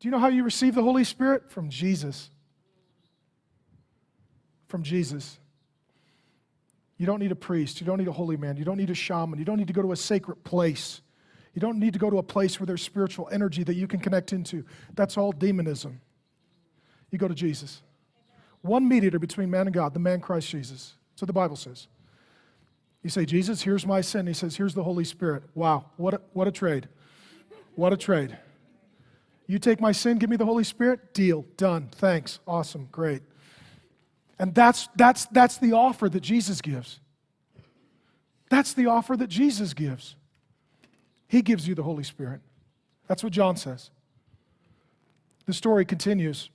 Do you know how you receive the Holy Spirit? From Jesus. From Jesus. You don't need a priest. You don't need a holy man. You don't need a shaman. You don't need to go to a sacred place. You don't need to go to a place where there's spiritual energy that you can connect into. That's all demonism. You go to Jesus. One mediator between man and God, the man Christ Jesus. What the Bible says. You say, Jesus, here's my sin. He says, here's the Holy Spirit. Wow, what a, what a trade. What a trade. You take my sin, give me the Holy Spirit, deal, done, thanks, awesome, great. And that's, that's, that's the offer that Jesus gives. That's the offer that Jesus gives. He gives you the Holy Spirit. That's what John says. The story continues.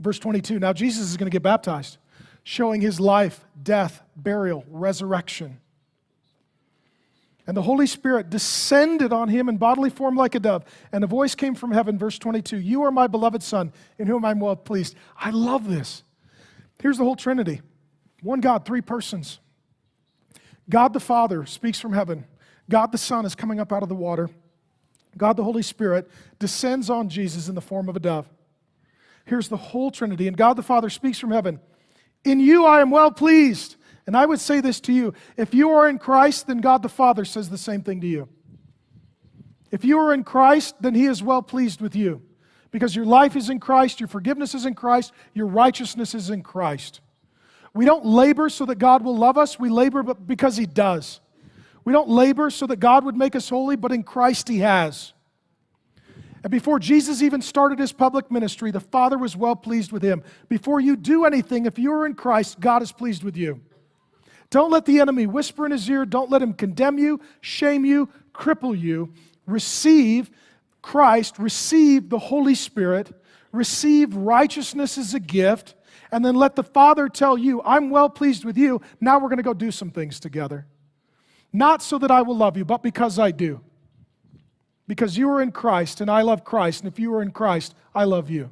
Verse 22 Now Jesus is going to get baptized, showing his life, death, burial, resurrection. And the Holy Spirit descended on him in bodily form like a dove. And a voice came from heaven, verse 22 You are my beloved Son, in whom I'm well pleased. I love this. Here's the whole Trinity one God, three persons. God the Father speaks from heaven. God the Son is coming up out of the water. God the Holy Spirit descends on Jesus in the form of a dove. Here's the whole Trinity. And God the Father speaks from heaven In you I am well pleased. And I would say this to you if you are in Christ, then God the Father says the same thing to you. If you are in Christ, then He is well pleased with you because your life is in Christ, your forgiveness is in Christ, your righteousness is in Christ. We don't labor so that God will love us, we labor because He does. We don't labor so that God would make us holy, but in Christ He has. And before Jesus even started his public ministry, the Father was well pleased with him. Before you do anything, if you are in Christ, God is pleased with you. Don't let the enemy whisper in his ear. Don't let him condemn you, shame you, cripple you. Receive Christ, receive the Holy Spirit, receive righteousness as a gift, and then let the Father tell you, I'm well pleased with you. Now we're going to go do some things together. Not so that I will love you, but because I do. Because you are in Christ and I love Christ, and if you are in Christ, I love you.